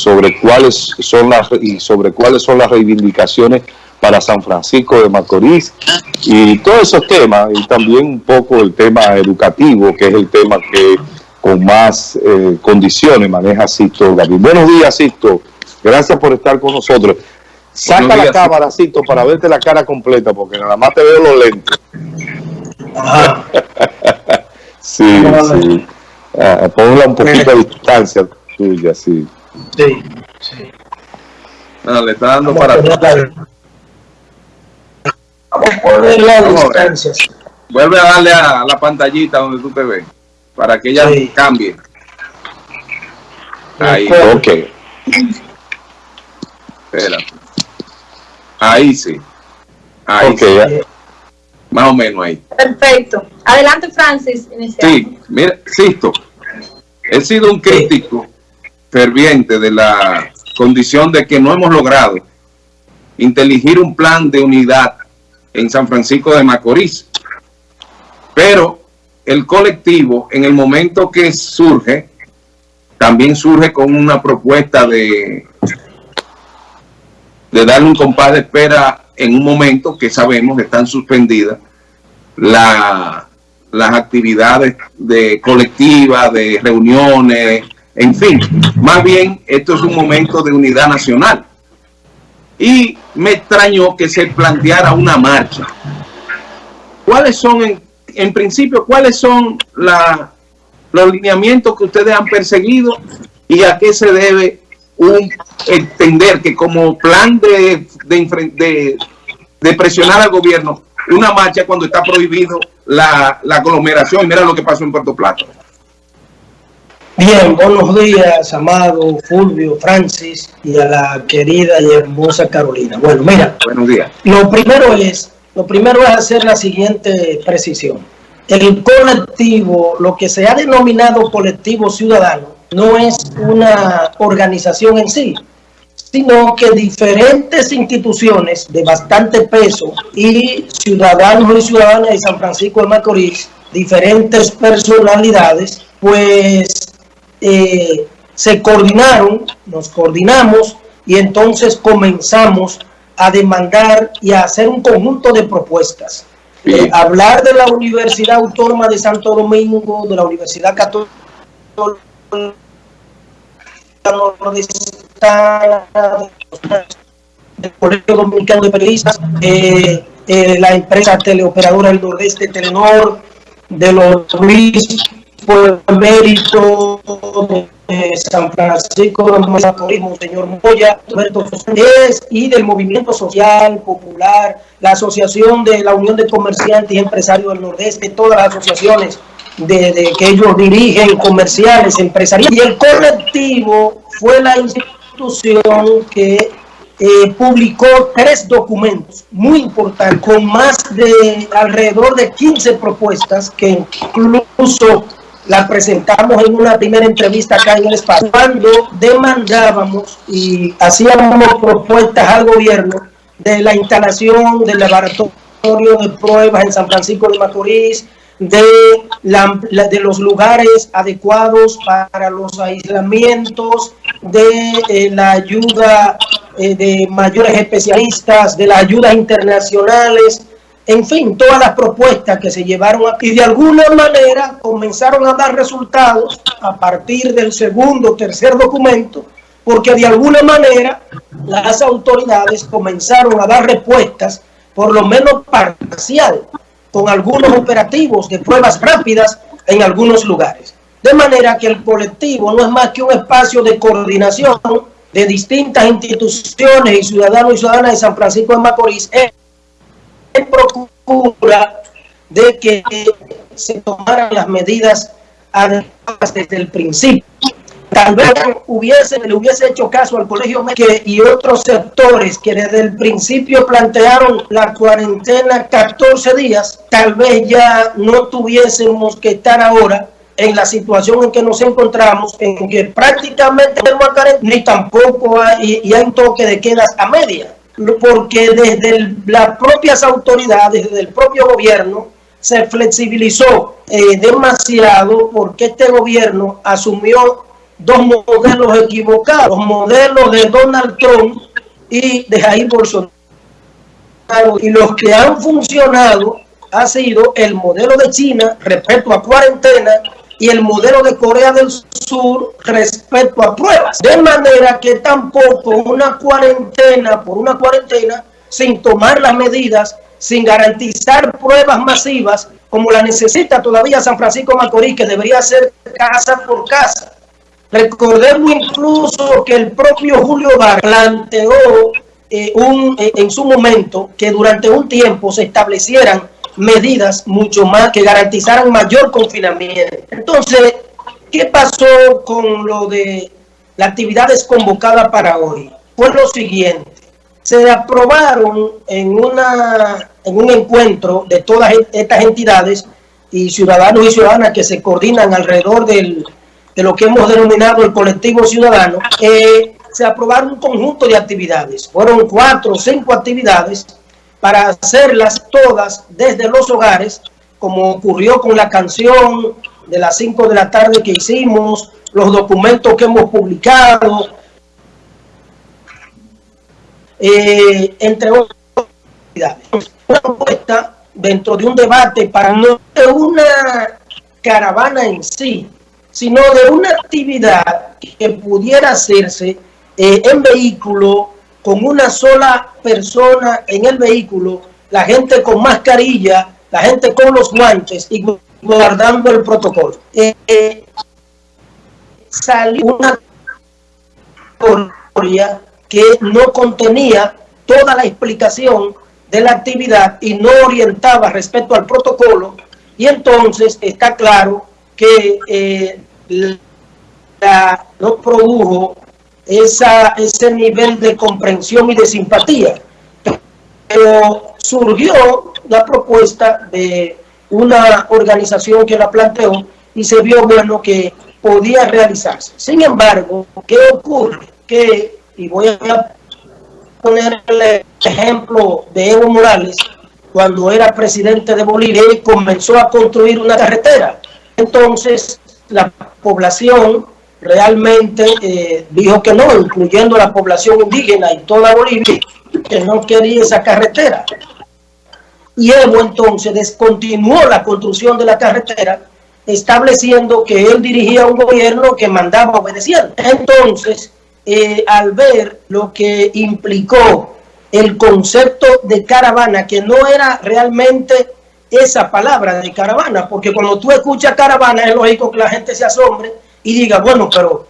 sobre cuáles son las y sobre cuáles son las reivindicaciones para San Francisco de Macorís y todos esos temas y también un poco el tema educativo que es el tema que con más eh, condiciones maneja Sisto David. Buenos días Sisto, gracias por estar con nosotros. Saca la cámara Sisto para verte la cara completa porque nada más te veo los lentes. sí, sí. Ah, ponla un poquito a distancia tuya, sí. Sí, sí. Ah, le está dando para Vamos a poner las distancias. Vuelve a darle a la pantallita donde tú te ves, para que ella cambie. Ahí. Ok. Espera. Ahí sí. Ahí sí. Más o menos ahí. Perfecto. Adelante, Francis. Sí, mira, Sisto, he sido un crítico ferviente de la condición de que no hemos logrado inteligir un plan de unidad en San Francisco de Macorís. Pero el colectivo, en el momento que surge, también surge con una propuesta de, de darle un compás de espera en un momento que sabemos que están suspendidas la, las actividades de colectivas, de reuniones, en fin. Más bien, esto es un momento de unidad nacional. Y me extrañó que se planteara una marcha. ¿Cuáles son, en, principio, cuáles son los lineamientos que ustedes han perseguido y a qué se debe un entender que como plan de, de, de, presionar al gobierno, una marcha cuando está prohibido la, la aglomeración. Mira lo que pasó en Puerto Plata. Bien, buenos días, Amado, Fulvio, Francis y a la querida y hermosa Carolina. Bueno, mira, buenos días. Lo primero es, lo primero es hacer la siguiente precisión. El colectivo, lo que se ha denominado colectivo ciudadano, no es una organización en sí, sino que diferentes instituciones de bastante peso y ciudadanos y ciudadanas de San Francisco de Macorís, diferentes personalidades, pues eh, se coordinaron, nos coordinamos y entonces comenzamos a demandar y a hacer un conjunto de propuestas. Eh, hablar de la Universidad Autónoma de Santo Domingo, de la Universidad Católica del Colegio Dominicano de Periodistas, eh, eh, la empresa teleoperadora del Nordeste Telenor, de los Luis por mérito de San Francisco de Turismo, señor Moya, Roberto y del Movimiento Social Popular, la Asociación de la Unión de Comerciantes y Empresarios del Nordeste, todas las asociaciones de, que ellos dirigen, comerciales, empresariales. Y el colectivo fue la institución que eh, publicó tres documentos muy importantes, con más de alrededor de 15 propuestas que incluso la presentamos en una primera entrevista acá en el espacio, cuando demandábamos y hacíamos propuestas al gobierno de la instalación del laboratorio de pruebas en San Francisco de Macorís, de, de los lugares adecuados para los aislamientos, de eh, la ayuda eh, de mayores especialistas, de las ayudas internacionales, en fin, todas las propuestas que se llevaron aquí de alguna manera comenzaron a dar resultados a partir del segundo tercer documento, porque de alguna manera las autoridades comenzaron a dar respuestas, por lo menos parcial, con algunos operativos de pruebas rápidas en algunos lugares. De manera que el colectivo no es más que un espacio de coordinación de distintas instituciones y ciudadanos y ciudadanas de San Francisco de Macorís procura de que se tomaran las medidas adecuadas desde el principio. Tal vez hubiese, le hubiese hecho caso al Colegio que, y otros sectores que desde el principio plantearon la cuarentena 14 días, tal vez ya no tuviésemos que estar ahora en la situación en que nos encontramos, en que prácticamente no hay ni tampoco hay, y hay un toque de quedas a media, porque desde las propias autoridades, desde el propio gobierno, se flexibilizó eh, demasiado porque este gobierno asumió dos modelos equivocados, modelos de Donald Trump y de Jair Bolsonaro. Y los que han funcionado ha sido el modelo de China respecto a cuarentena y el modelo de Corea del Sur respecto a pruebas. De manera que tampoco una cuarentena por una cuarentena sin tomar las medidas, sin garantizar pruebas masivas, como la necesita todavía San Francisco Macorís, que debería ser casa por casa. Recordemos incluso que el propio Julio Bar planteó eh, un, eh, en su momento que durante un tiempo se establecieran medidas mucho más que garantizaran mayor confinamiento. Entonces, ¿qué pasó con lo de las actividades convocadas para hoy? Fue lo siguiente se aprobaron en, una, en un encuentro de todas estas entidades y ciudadanos y ciudadanas que se coordinan alrededor del, de lo que hemos denominado el colectivo ciudadano, eh, se aprobaron un conjunto de actividades. Fueron cuatro o cinco actividades para hacerlas todas desde los hogares, como ocurrió con la canción de las 5 de la tarde que hicimos, los documentos que hemos publicado, eh, entre otras una propuesta dentro de un debate para no de una caravana en sí, sino de una actividad que pudiera hacerse eh, en vehículo con una sola persona en el vehículo, la gente con mascarilla, la gente con los guantes y guardando el protocolo. Eh, eh salió una historia que no contenía toda la explicación de la actividad y no orientaba respecto al protocolo y entonces está claro que eh, no produjo esa, ese nivel de comprensión y de simpatía. Pero surgió la propuesta de una organización que la planteó y se vio bueno que podía realizarse. Sin embargo, ¿qué ocurre? Que y voy a poner el ejemplo de Evo Morales, cuando era presidente de Bolivia y comenzó a construir una carretera. Entonces, la población realmente eh, dijo que no, incluyendo la población indígena y toda Bolivia, que no quería esa carretera. Y Evo entonces descontinuó la construcción de la carretera, estableciendo que él dirigía un gobierno que mandaba obedecer. Entonces, eh, al ver lo que implicó el concepto de caravana, que no era realmente esa palabra de caravana, porque cuando tú escuchas caravana es lógico que la gente se asombre y diga, bueno, pero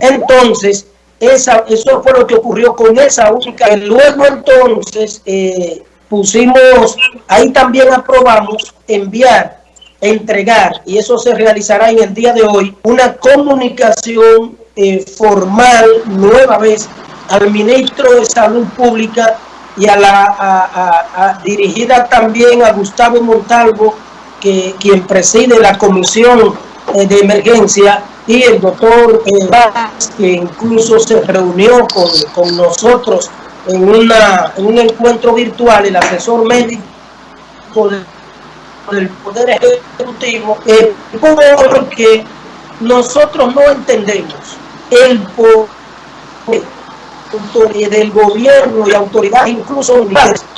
entonces esa, eso fue lo que ocurrió con esa única. Luego entonces eh, pusimos, ahí también aprobamos enviar entregar, y eso se realizará en el día de hoy, una comunicación eh, formal nueva vez al ministro de Salud Pública y a la dirigida también a Gustavo Montalvo, que quien preside la comisión eh, de emergencia, y el doctor eh, que incluso se reunió con, con nosotros en, una, en un encuentro virtual, el asesor médico del Poder Ejecutivo eh, porque nosotros no entendemos el poder del gobierno y autoridades, incluso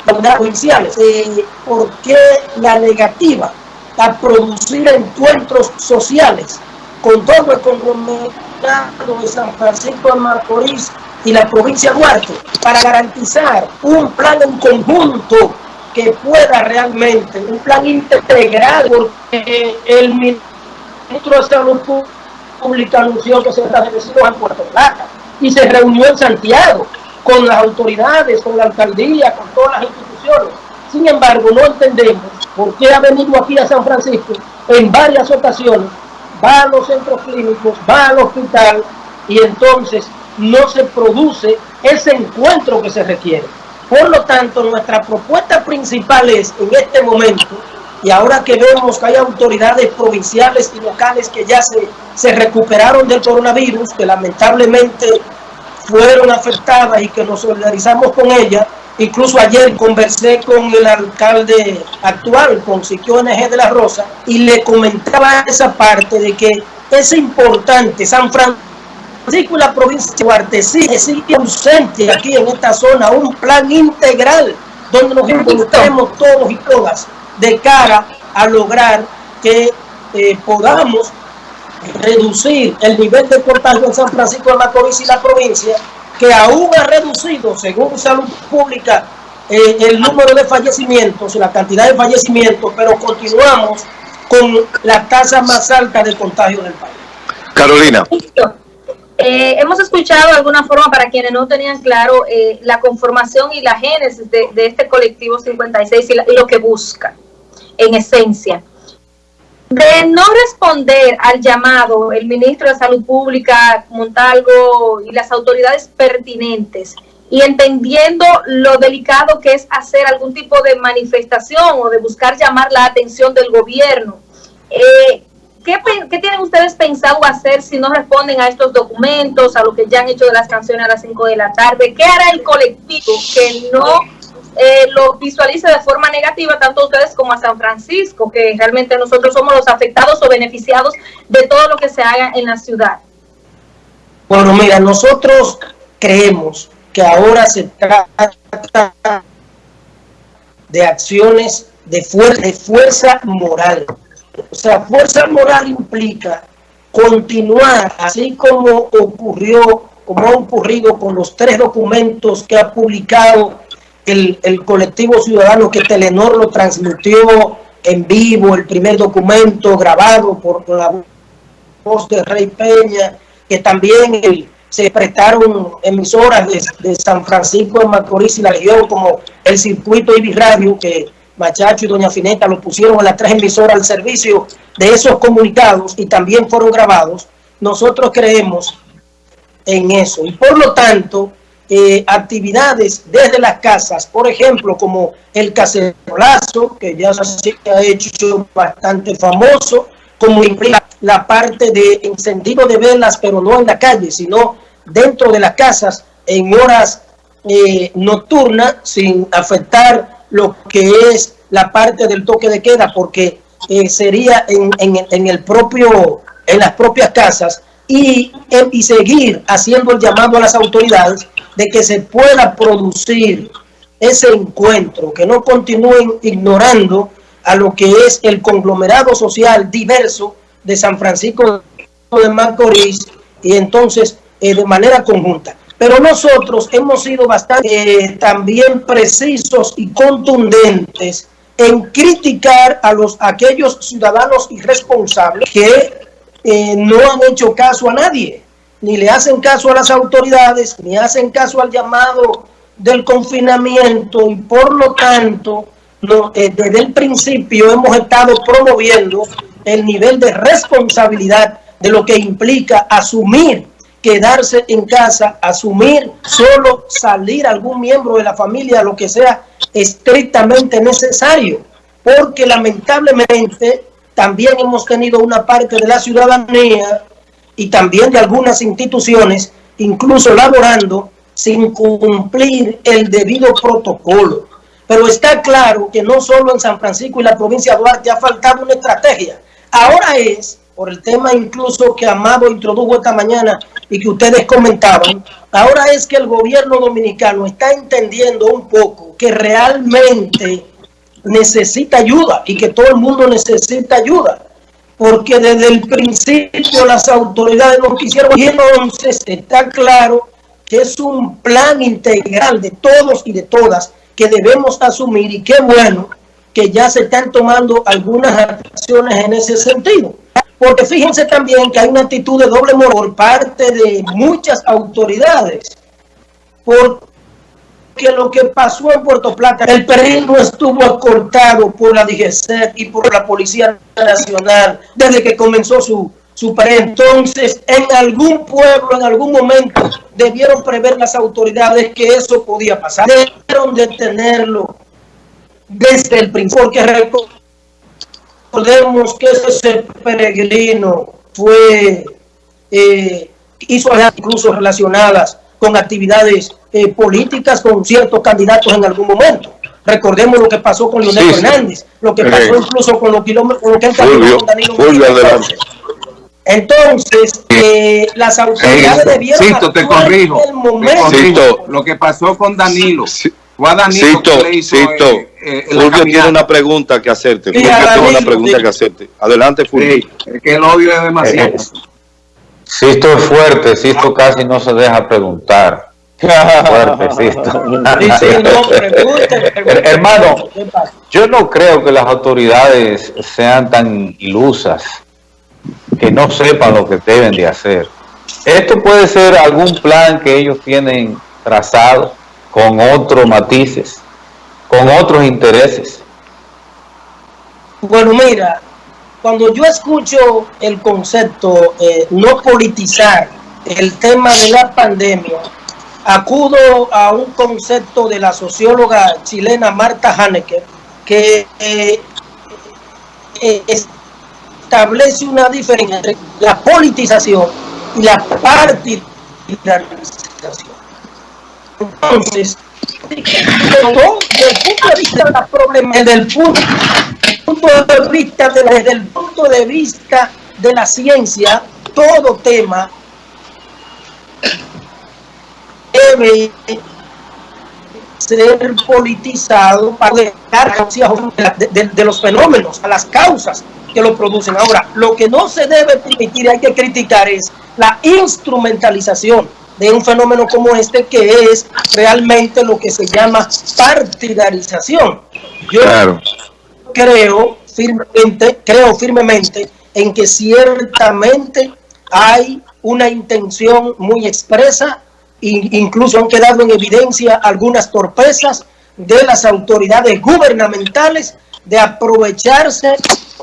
provinciales, eh, por qué la negativa a producir encuentros sociales con todo el conglomerado de San Francisco de Macorís y la provincia de Duarte para garantizar un plan en conjunto que pueda realmente, un plan integral, porque el ministro de Salud Pública anunció que se estableció en Puerto Plata y se reunió en Santiago con las autoridades, con la alcaldía, con todas las instituciones. Sin embargo, no entendemos por qué ha venido aquí a San Francisco en varias ocasiones, va a los centros clínicos, va al hospital y entonces no se produce ese encuentro que se requiere. Por lo tanto, nuestra propuesta principal es, en este momento, y ahora que vemos que hay autoridades provinciales y locales que ya se, se recuperaron del coronavirus, que lamentablemente fueron afectadas y que nos solidarizamos con ellas, Incluso ayer conversé con el alcalde actual, con Siquio NG de la Rosa, y le comentaba esa parte de que es importante, San Francisco y la provincia de Duarte sigue ausente aquí en esta zona un plan integral donde nos involucremos todos y todas de cara a lograr que eh, podamos reducir el nivel de contagio en San Francisco de Macorís y la provincia, que aún ha reducido, según Salud Pública, eh, el número de fallecimientos y la cantidad de fallecimientos, pero continuamos con la tasa más alta de contagio del país. Carolina. Eh, hemos escuchado de alguna forma, para quienes no tenían claro, eh, la conformación y la génesis de, este colectivo 56 y, y lo que busca, en esencia de no responder al llamado, el ministro de Salud Pública, Montalvo y las autoridades pertinentes, y entendiendo lo delicado que es hacer algún tipo de manifestación o de buscar llamar la atención del gobierno, eh, ¿qué, ¿qué, tienen ustedes pensado hacer si no responden a estos documentos, a lo que ya han hecho de las canciones a las 5 de la tarde? ¿Qué hará el colectivo que no eh, lo visualice de forma negativa tanto a ustedes como a San Francisco, que realmente nosotros somos los afectados o beneficiados de todo lo que se haga en la ciudad. Bueno, mira, nosotros creemos que ahora se trata de acciones de fuerza, de fuerza moral. O sea, fuerza moral implica continuar, así como ocurrió, como ha ocurrido con los tres documentos que ha publicado el, colectivo ciudadano que Telenor lo transmitió en vivo, el primer documento grabado por la voz de Rey Peña, que también se prestaron emisoras de, San Francisco de Macorís y la región, como el circuito Ibis Radio, que Machacho y Doña Fineta lo pusieron en las tres emisoras al servicio de esos comunicados y también fueron grabados. Nosotros creemos en eso y por lo tanto eh, actividades desde las casas, por ejemplo, como el cacerolazo, que ya se ha hecho bastante famoso, como la parte de encendido de velas, pero no en la calle, sino dentro de las casas en horas eh, nocturnas, sin afectar lo que es la parte del toque de queda, porque eh, sería en, en, el propio, en las propias casas, y, y seguir haciendo el llamado a las autoridades de que se pueda producir ese encuentro, que no continúen ignorando a lo que es el conglomerado social diverso de San Francisco de Macorís y entonces eh, de manera conjunta. Pero nosotros hemos sido bastante eh, también precisos y contundentes en criticar a los aquellos ciudadanos irresponsables que eh, no han hecho caso a nadie ni le hacen caso a las autoridades, ni hacen caso al llamado del confinamiento y por lo tanto eh, desde el principio hemos estado promoviendo el nivel de responsabilidad de lo que implica asumir quedarse en casa, asumir solo salir algún miembro de la familia, lo que sea estrictamente necesario, porque lamentablemente también hemos tenido una parte de la ciudadanía y también de algunas instituciones, incluso laborando sin cumplir el debido protocolo. Pero está claro que no solo en San Francisco y la provincia de Duarte ha faltado una estrategia. Ahora es, por el tema incluso que Amado introdujo esta mañana y que ustedes comentaban, ahora es que el gobierno dominicano está entendiendo un poco que realmente necesita ayuda y que todo el mundo necesita ayuda porque desde el principio las autoridades no quisieron y entonces está claro que es un plan integral de todos y de todas que debemos asumir y qué bueno que ya se están tomando algunas acciones en ese sentido. Porque fíjense también que hay una actitud de doble moral por parte de muchas autoridades. Por que lo que pasó en Puerto Plata, el perino estuvo acortado por la DGC y por la Policía Nacional desde que comenzó su, su Entonces, en algún pueblo, en algún momento, debieron prever las autoridades que eso podía pasar. Debieron detenerlo desde el principio, porque recordemos que ese peregrino fue, eh, hizo incluso relacionadas con actividades eh, políticas con ciertos candidatos en algún momento. Recordemos lo que pasó con Leonel Fernández, lo que pasó incluso con lo, con lo que él con Danilo Entonces, eh, las autoridades debieron Cito, te corrijo, en el momento. lo que pasó con Danilo. Fue a Danilo Cito, que le hizo, Cito, eh, eh, Fulvio tiene una pregunta que hacerte. Fulvio tiene una pregunta que hacerte. Adelante, Fulvio. Sí, es que el odio es demasiado. Sisto es fuerte, Sisto casi no se deja preguntar. fuerte, Sisto. Hermano, yo no creo que las autoridades sean tan ilusas que no sepan lo que deben de hacer. Esto puede ser algún plan que ellos tienen trazado con otros matices, con otros intereses. Bueno, mira, cuando yo escucho el concepto eh, no politizar el tema de la pandemia, acudo a un concepto de la socióloga chilena Marta Haneke que eh, eh, establece una diferencia entre la politización y la partidarización. Entonces, desde el punto de vista de la problema, desde el punto, vista de, desde el punto de vista de la ciencia, todo tema debe ser politizado para dar de, los fenómenos, a las causas que lo producen. Ahora, lo que no se debe permitir, hay que criticar, es la instrumentalización de un fenómeno como este que es realmente lo que se llama partidarización. Yo creo firmemente, creo firmemente en que ciertamente hay una intención muy expresa e incluso han quedado en evidencia algunas torpezas de las autoridades gubernamentales de aprovecharse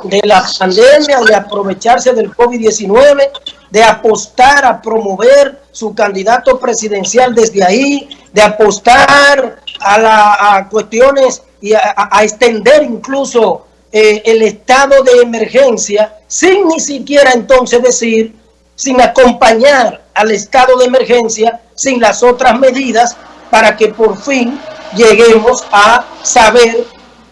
de la pandemia, de aprovecharse del COVID-19, de apostar a promover su candidato presidencial desde ahí, de apostar a, la, cuestiones y a, extender incluso eh, el estado de emergencia, sin ni siquiera entonces decir, sin acompañar al estado de emergencia, sin las otras medidas, para que por fin lleguemos a saber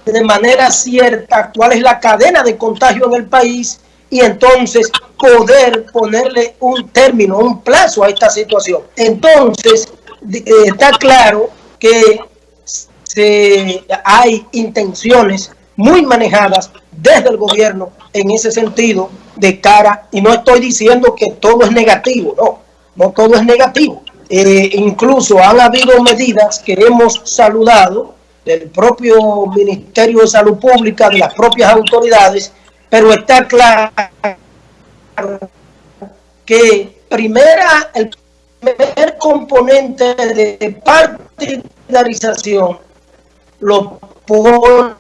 de manera cierta cuál es la cadena de contagio en el país y entonces poder ponerle un término, un plazo a esta situación. Entonces, eh, está claro que se, hay intenciones muy manejadas desde el gobierno en ese sentido de cara, y no estoy diciendo que todo es negativo, no, no todo es negativo. Eh, incluso han habido medidas que hemos saludado del propio Ministerio de Salud Pública, de las propias autoridades, pero está claro que primera, el primer componente de partidarización lo pone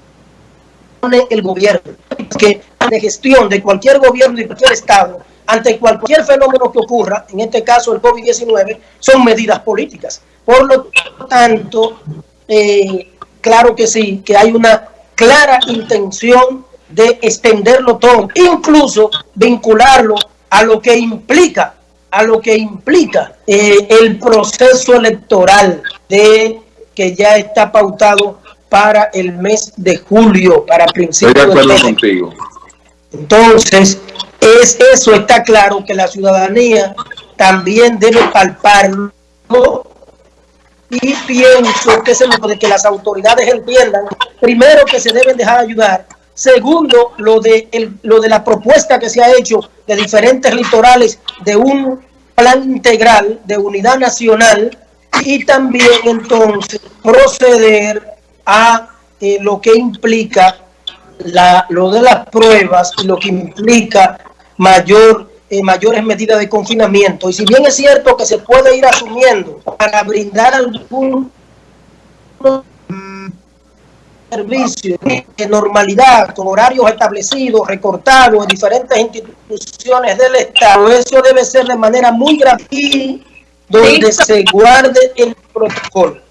el gobierno, que de gestión de cualquier gobierno y cualquier estado ante cualquier fenómeno que ocurra, en este caso el COVID-19, son medidas políticas. Por lo tanto, eh, claro que sí, que hay una clara intención de extenderlo todo, incluso vincularlo a lo que implica, a lo que implica eh, el proceso electoral de que ya está pautado para el mes de julio, para principios de acuerdo contigo. Entonces, es eso está claro que la ciudadanía también debe palparlo y pienso que es lo de que las autoridades entiendan, primero que se deben dejar ayudar, segundo lo de, el, lo de la propuesta que se ha hecho de diferentes litorales de un plan integral de unidad nacional y también entonces proceder a eh, lo que implica la, lo de las pruebas y lo que implica mayor eh, mayores medidas de confinamiento. Y si bien es cierto que se puede ir asumiendo para brindar algún servicio de normalidad, con horarios establecidos, recortados en diferentes instituciones del Estado, eso debe ser de manera muy grave donde se guarde el protocolo.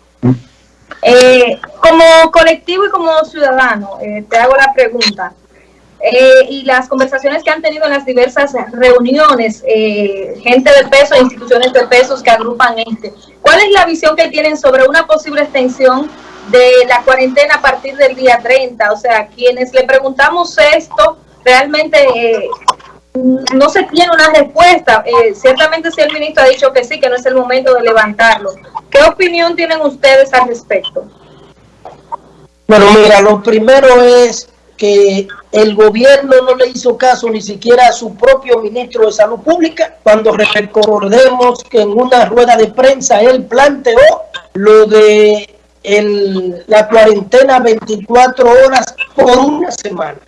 Eh, como colectivo y como ciudadano, eh, te hago la pregunta. eh, y las conversaciones que han tenido en las diversas reuniones, gente de peso, instituciones de pesos que agrupan este. ¿Cuál es la visión que tienen sobre una posible extensión de la cuarentena a partir del día 30? O sea, quienes le preguntamos esto, realmente no se tiene una respuesta. ciertamente si el ministro ha dicho que sí, que no es el momento de levantarlo. ¿Qué opinión tienen ustedes al respecto? Bueno, mira, lo primero es que el gobierno no le hizo caso ni siquiera a su propio ministro de Salud Pública, cuando recordemos que en una rueda de prensa él planteó lo de la cuarentena 24 horas por una semana.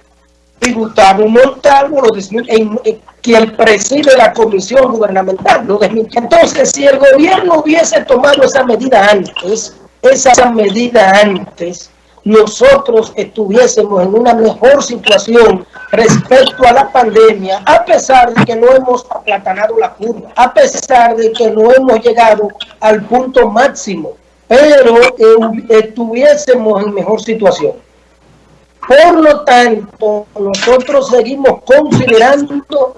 Y Gustavo Montalvo, lo en, quien preside la comisión gubernamental. Entonces, si el gobierno hubiese tomado esa medida antes, esa medida antes, nosotros estuviésemos en una mejor situación respecto a la pandemia, a pesar de que no hemos aplatanado la curva, a pesar de que no hemos llegado al punto máximo, pero eh, estuviésemos en mejor situación. Por lo tanto, nosotros seguimos considerando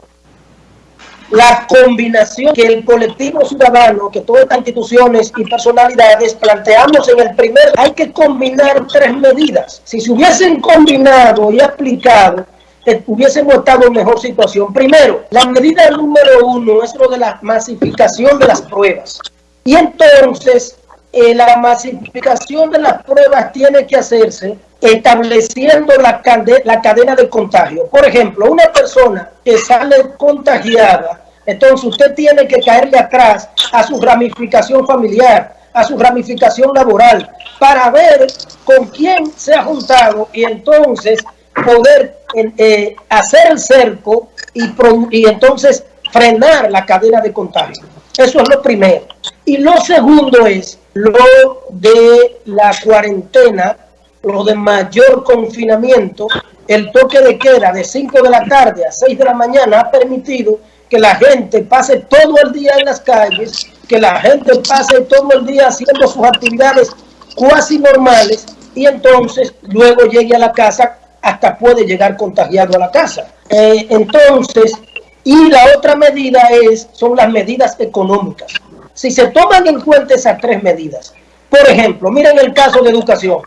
la combinación que el colectivo ciudadano, que todas estas instituciones y personalidades planteamos en el primer, hay que combinar tres medidas. Si se hubiesen combinado y aplicado, eh, hubiésemos estado en mejor situación. Primero, la medida número uno es lo de la masificación de las pruebas. Y entonces, eh, la masificación de las pruebas tiene que hacerse estableciendo la, cadena de contagio. Por ejemplo, una persona que sale contagiada entonces usted tiene que caerle atrás a su ramificación familiar, a su ramificación laboral, para ver con quién se ha juntado y entonces poder eh, hacer el cerco y entonces frenar la cadena de contagio. Eso es lo primero. Y lo segundo es lo de la cuarentena, lo de mayor confinamiento, el toque de queda de 5 de la tarde a 6 de la mañana ha permitido que la gente pase todo el día en las calles, que la gente pase todo el día haciendo sus actividades cuasi normales y entonces luego llegue a la casa, hasta puede llegar contagiado a la casa. Eh, entonces, y la otra medida es, son las medidas económicas. Si se toman en cuenta esas tres medidas, por ejemplo, miren el caso de educación,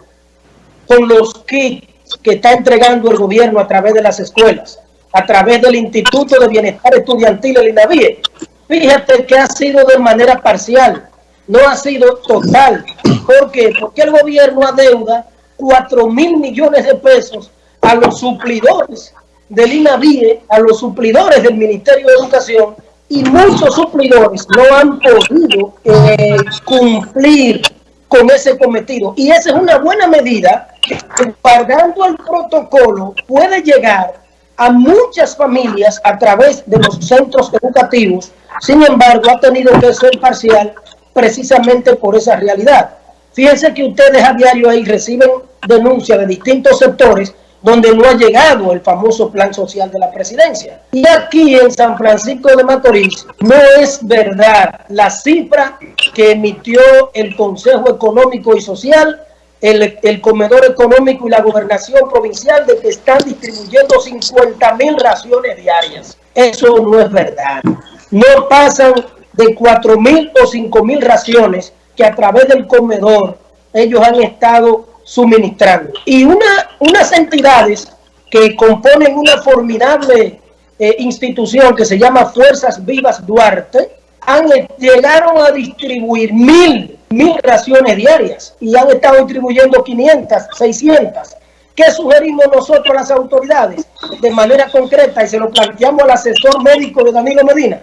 con los kits que está entregando el gobierno a través de las escuelas, a través del Instituto de Bienestar Estudiantil, el INAVIE. Fíjate que ha sido de manera parcial, no ha sido total. ¿Por qué? Porque el gobierno adeuda 4 mil millones de pesos a los suplidores del INAVIE, a los suplidores del Ministerio de Educación, y muchos suplidores no han podido eh, cumplir con ese cometido. Y esa es una buena medida que, pagando el protocolo, puede llegar a muchas familias a través de los centros educativos, sin embargo ha tenido que ser parcial precisamente por esa realidad. Fíjense que ustedes a diario ahí reciben denuncias de distintos sectores donde no ha llegado el famoso plan social de la presidencia. Y aquí en San Francisco de Macorís no es verdad la cifra que emitió el Consejo Económico y Social el, comedor económico y la gobernación provincial de que están distribuyendo 50 mil raciones diarias. Eso no es verdad. No pasan de 4 mil o 5 mil raciones que a través del comedor ellos han estado suministrando. Y una, unas entidades que componen una formidable eh, institución que se llama Fuerzas Vivas Duarte, han, llegaron a distribuir mil mil raciones diarias y han estado distribuyendo 500, 600. ¿Qué sugerimos nosotros a las autoridades? De manera concreta, y se lo planteamos al asesor médico de Danilo Medina,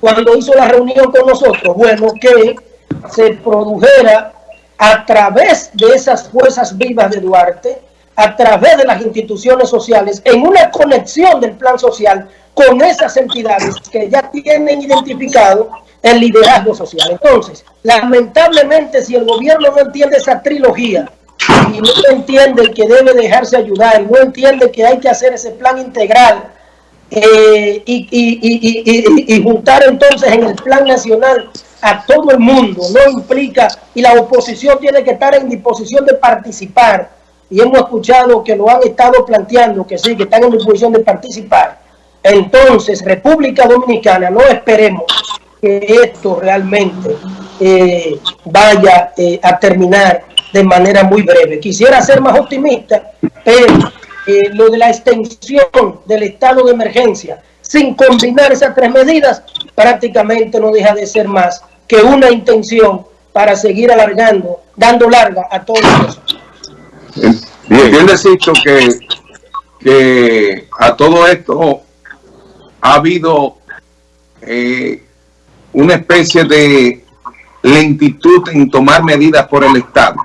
cuando hizo la reunión con nosotros, bueno, que se produjera a través de esas fuerzas vivas de Duarte, a través de las instituciones sociales, en una conexión del plan social con esas entidades que ya tienen identificado el liderazgo social. Entonces, lamentablemente, si el gobierno no entiende esa trilogía y no entiende que debe dejarse ayudar, no entiende que hay que hacer ese plan integral eh, y, juntar entonces en el plan nacional a todo el mundo, no implica, y la oposición tiene que estar en disposición de participar, y hemos escuchado que lo han estado planteando, que sí, que están en disposición de participar. Entonces, República Dominicana, no esperemos que esto realmente eh, vaya eh, a terminar de manera muy breve. Quisiera ser más optimista, pero eh, lo de la extensión del estado de emergencia, sin combinar esas tres medidas, prácticamente no deja de ser más que una intención para seguir alargando, dando larga a todo eso. Bien, bien decirlo que, que a todo esto ha habido eh, una especie de lentitud en tomar medidas por el Estado.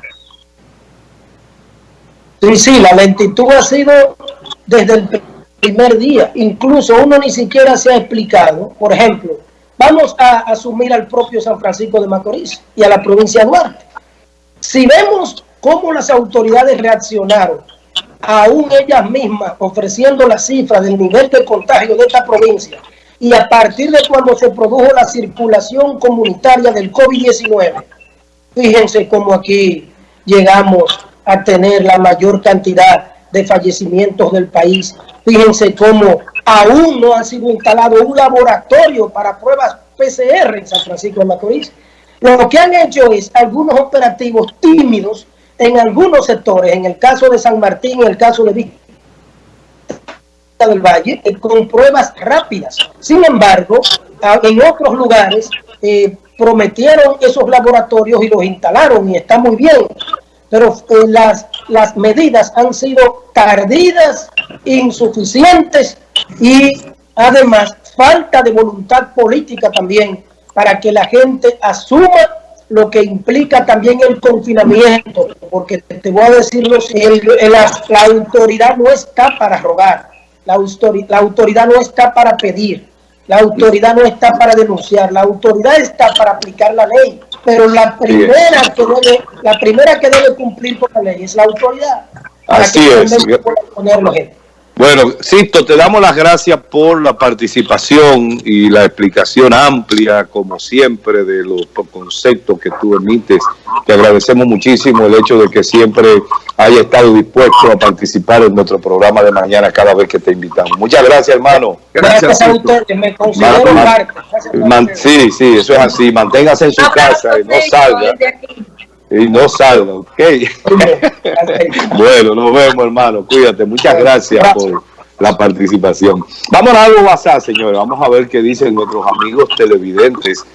Sí, sí, la lentitud ha sido desde el primer día. Incluso uno ni siquiera se ha explicado. Por ejemplo, vamos a asumir al propio San Francisco de Macorís y a la provincia de Duarte. Si vemos cómo las autoridades reaccionaron, aún ellas mismas ofreciendo la cifra del nivel de contagio de esta provincia, y a partir de cuando se produjo la circulación comunitaria del COVID-19, fíjense cómo aquí llegamos a tener la mayor cantidad de fallecimientos del país. Fíjense cómo aún no ha sido instalado un laboratorio para pruebas PCR en San Francisco de Macorís. Lo que han hecho es algunos operativos tímidos en algunos sectores, en el caso de San Martín, en el caso de Vista del Valle, eh, con pruebas rápidas. Sin embargo, en otros lugares eh, prometieron esos laboratorios y los instalaron y está muy bien pero eh, las, las medidas han sido tardidas, insuficientes y además falta de voluntad política también para que la gente asuma lo que implica también el confinamiento, porque te voy a decir, la, la autoridad no está para rogar, la, la autoridad no está para pedir, la autoridad no está para denunciar, la autoridad está para aplicar la ley pero la primera que debe, la primera que debe cumplir con la ley es la autoridad. Así es. Bueno, Sisto, te damos las gracias por la participación y la explicación amplia, como siempre, de los conceptos que tú emites. Te agradecemos muchísimo el hecho de que siempre haya estado dispuesto a participar en nuestro programa de mañana cada vez que te invitamos. Muchas gracias, hermano. Gracias, a ustedes, me considero parte. sí, sí, eso es así. Manténgase en su casa y no salga y no salga, ¿ok? bueno, nos vemos, hermano. Cuídate. Muchas gracias por la participación. Vamos a algo WhatsApp, señores. Vamos a ver qué dicen nuestros amigos televidentes.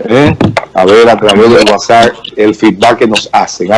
¿eh? A ver a través del WhatsApp el feedback que nos hacen.